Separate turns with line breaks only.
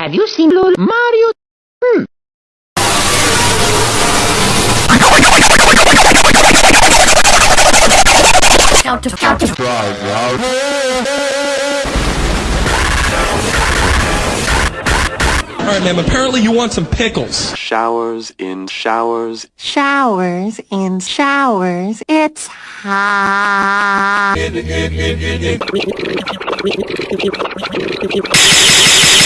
Have you seen Lul Mario? Hmm.
Count to count to
Alright, ma'am, apparently you want some pickles.
Showers in showers.
Showers in showers. It's hot.